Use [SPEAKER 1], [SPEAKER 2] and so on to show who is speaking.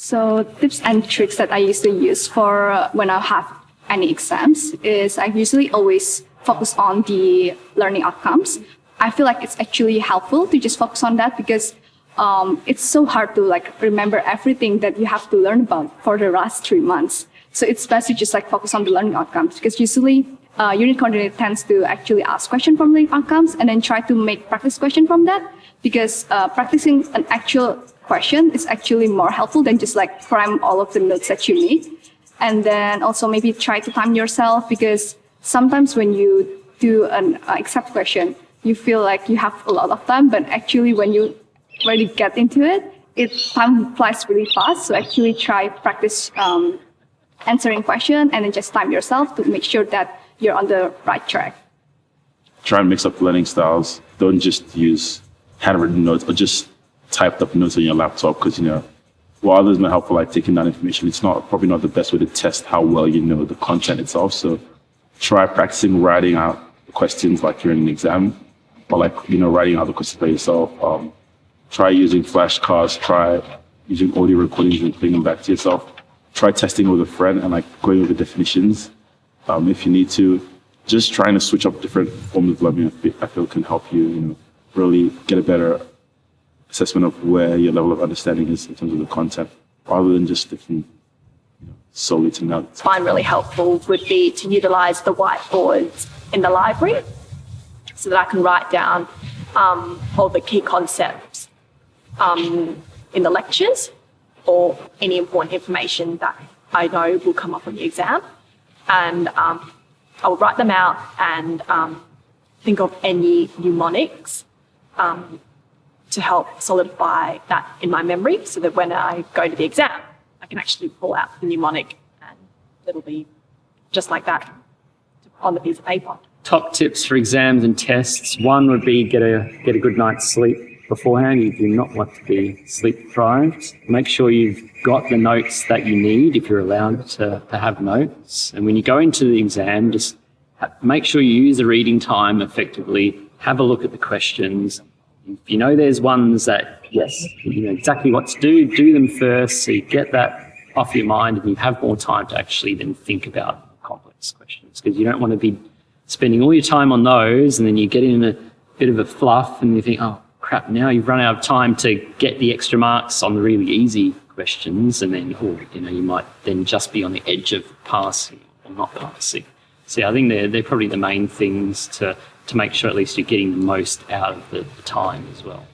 [SPEAKER 1] So tips and tricks that I usually use for when I have any exams is I usually always focus on the learning outcomes. I feel like it's actually helpful to just focus on that because um, it's so hard to like remember everything that you have to learn about for the last three months. So it's best to just like focus on the learning outcomes because usually uh, unit coordinator tends to actually ask question from learning outcomes and then try to make practice question from that because uh, practicing an actual question is actually more helpful than just like cram all of the notes that you need. And then also maybe try to time yourself because sometimes when you do an uh, accept question, you feel like you have a lot of time, but actually when you really get into it, it time flies really fast. So actually try practice um, answering question and then just time yourself to make sure that you're on the right track.
[SPEAKER 2] Try and mix up learning styles. Don't just use handwritten notes or just typed up notes on your laptop because, you know, while others may helpful like taking that information, it's not probably not the best way to test how well you know the content itself. So try practicing writing out questions like you're in an exam or like, you know, writing out the questions by yourself. Um, try using flashcards, try using audio recordings and playing them back to yourself. Try testing with a friend and like going over definitions um, if you need to. Just trying to switch up different forms of learning, I feel can help you, you know, really get a better assessment of where your level of understanding is in terms of the content, rather than just sticking you know, solely to notes.
[SPEAKER 3] Find really helpful would be to utilize the whiteboards in the library so that I can write down um, all the key concepts um, in the lectures or any important information that I know will come up on the exam. And um, I will write them out and um, think of any mnemonics um, to help solidify that in my memory so that when I go to the exam, I can actually pull out the mnemonic and it'll be just like that on the piece of paper.
[SPEAKER 4] Top tips for exams and tests. One would be get a, get a good night's sleep beforehand. You do not want to be sleep deprived. Make sure you've got the notes that you need if you're allowed to, to have notes. And when you go into the exam, just make sure you use the reading time effectively. Have a look at the questions. If you know there's ones that, yes, you know exactly what to do, do them first so you get that off your mind and you have more time to actually then think about complex questions because you don't want to be spending all your time on those and then you get in a bit of a fluff and you think, oh crap, now you've run out of time to get the extra marks on the really easy questions and then, oh, you know, you might then just be on the edge of passing or not passing. So I think they're, they're probably the main things to, to make sure at least you're getting the most out of the, the time as well.